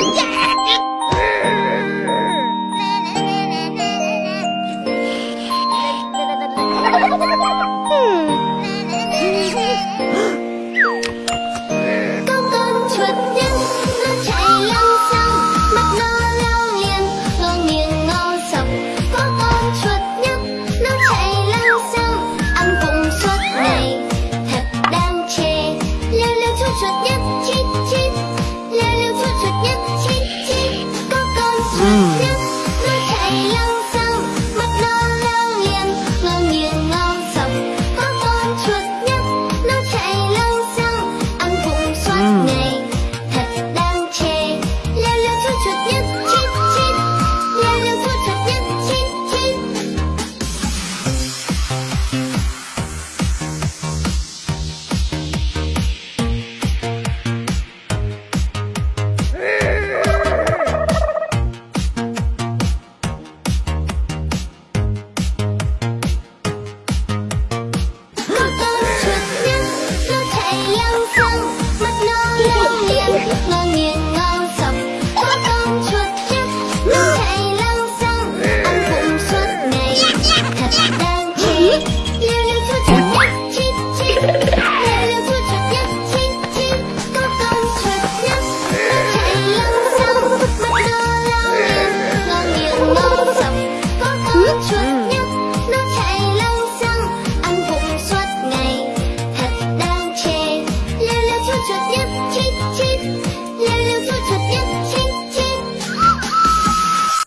Yeah! mucho tiempo.